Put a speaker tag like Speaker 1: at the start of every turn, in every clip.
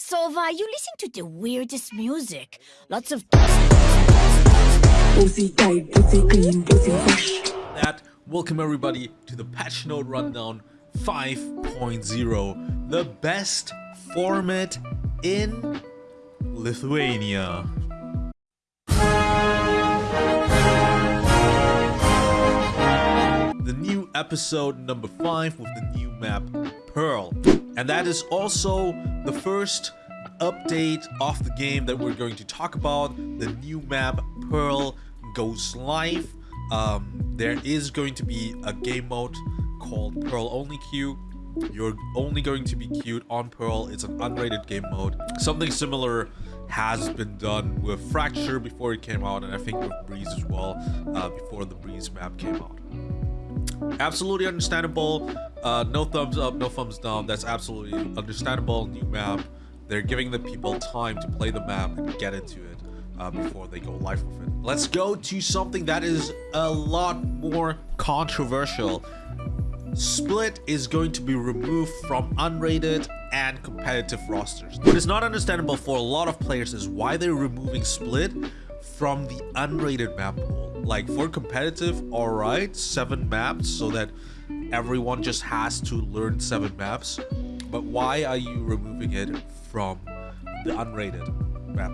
Speaker 1: Sova, you listen to the weirdest music. Lots of
Speaker 2: Pussy tight, pussy clean, pussy fresh.
Speaker 3: that, welcome everybody to the Patch Note Rundown 5.0, the best format in Lithuania. The new episode number 5 with the new map Pearl. And that is also the first update of the game that we're going to talk about. The new map Pearl goes live. Um, there is going to be a game mode called Pearl Only Queue. You're only going to be queued on Pearl. It's an unrated game mode. Something similar has been done with Fracture before it came out, and I think with Breeze as well, uh, before the Breeze map came out. Absolutely understandable. Uh, no thumbs up, no thumbs down. That's absolutely understandable. New map. They're giving the people time to play the map and get into it uh, before they go live with it. Let's go to something that is a lot more controversial. Split is going to be removed from unrated and competitive rosters. What is not understandable for a lot of players is why they're removing Split from the unrated map pool. Like for competitive, alright, seven maps so that everyone just has to learn seven maps. But why are you removing it from the unrated map?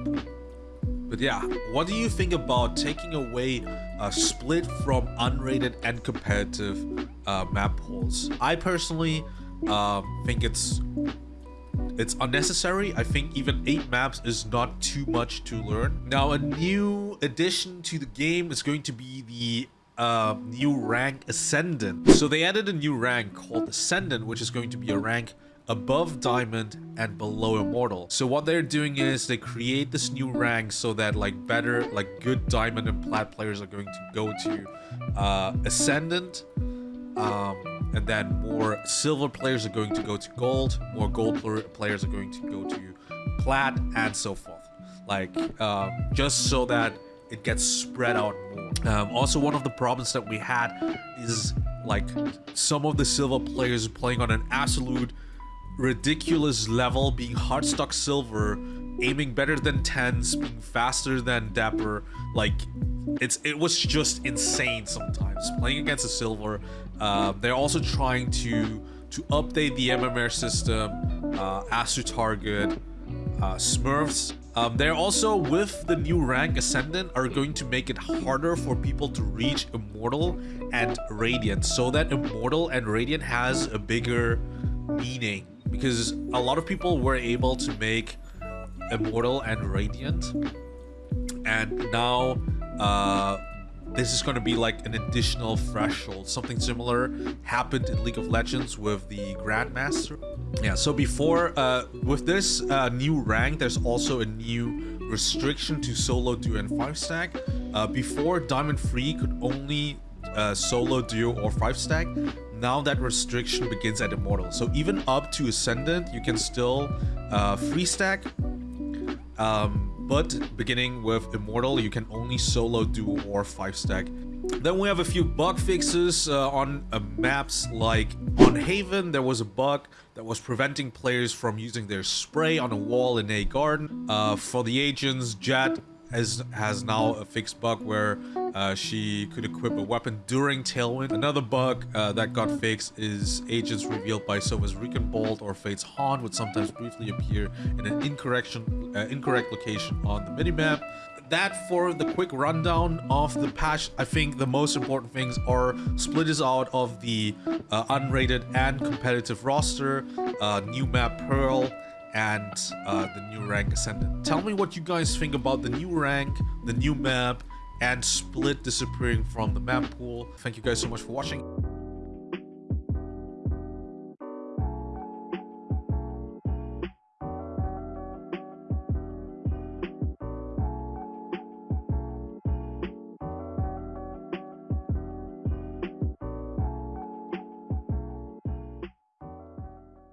Speaker 3: But yeah, what do you think about taking away a split from unrated and competitive uh, map pools? I personally um, think it's it's unnecessary. I think even eight maps is not too much to learn. Now, a new addition to the game is going to be the uh, new rank Ascendant. So they added a new rank called Ascendant, which is going to be a rank above Diamond and below Immortal. So what they're doing is they create this new rank so that like better, like good Diamond and Plat players are going to go to uh, Ascendant. Um, and then more silver players are going to go to gold more gold players are going to go to plat and so forth. Like um, just so that it gets spread out more. Um, also one of the problems that we had is like some of the silver players playing on an absolute ridiculous level being hardstock silver aiming better than TenZ being faster than dapr like it's it was just insane sometimes. Playing against a silver uh, they're also trying to to update the mmr system uh, as to target uh, smurfs. Um, they're also with the new rank ascendant are going to make it harder for people to reach immortal and radiant so that immortal and radiant has a bigger meaning. Because a lot of people were able to make immortal and radiant and now uh, this is going to be like an additional threshold. Something similar happened in League of Legends with the Grandmaster. Yeah, so before, uh, with this uh, new rank, there's also a new restriction to solo duo and 5 stack. Uh, before, Diamond 3 could only uh, solo duo or 5 stack. Now that restriction begins at Immortal. So even up to Ascendant, you can still uh, free stack. Um, but beginning with Immortal, you can only solo duo or 5 stack. Then we have a few bug fixes uh, on uh, maps like on Haven there was a bug that was preventing players from using their spray on a wall in a garden. Uh, for the agents, Jett has, has now a fixed bug where uh, she could equip a weapon during Tailwind. Another bug uh, that got fixed is agents revealed by Sova's Recon Bolt or Fade's Haunt would sometimes briefly appear in an incorrect, uh, incorrect location on the minimap. That for the quick rundown of the patch, I think the most important things are split is out of the uh, unrated and competitive roster, uh, new map Pearl, and uh, the new rank Ascendant. Tell me what you guys think about the new rank, the new map, and Split disappearing from the map pool. Thank you guys so much for watching.